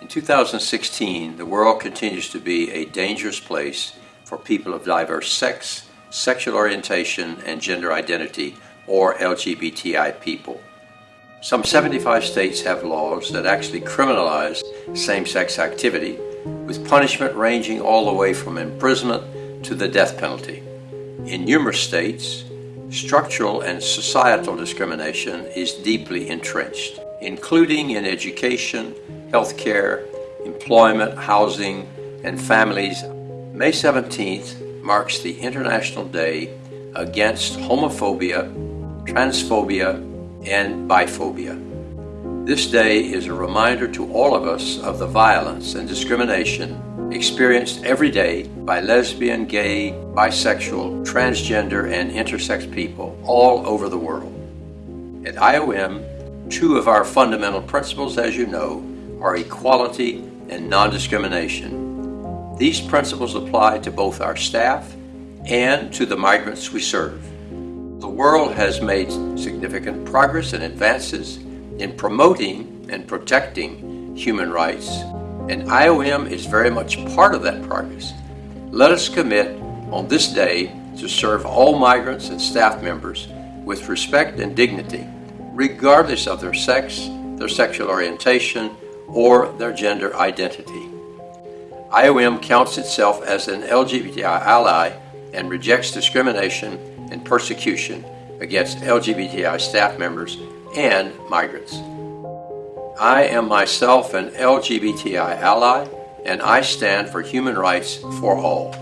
In 2016, the world continues to be a dangerous place for people of diverse sex, sexual orientation, and gender identity, or LGBTI people. Some 75 states have laws that actually criminalize same-sex activity, with punishment ranging all the way from imprisonment to the death penalty. In numerous states, structural and societal discrimination is deeply entrenched, including in education, healthcare, employment, housing, and families. May 17th marks the International Day against homophobia, transphobia, and biphobia. This day is a reminder to all of us of the violence and discrimination experienced every day by lesbian, gay, bisexual, transgender, and intersex people all over the world. At IOM, two of our fundamental principles, as you know, are equality and non-discrimination. These principles apply to both our staff and to the migrants we serve. The world has made significant progress and advances in promoting and protecting human rights, and IOM is very much part of that progress. Let us commit on this day to serve all migrants and staff members with respect and dignity, regardless of their sex, their sexual orientation, or their gender identity. IOM counts itself as an LGBTI ally and rejects discrimination and persecution against LGBTI staff members and migrants. I am myself an LGBTI ally and I stand for human rights for all.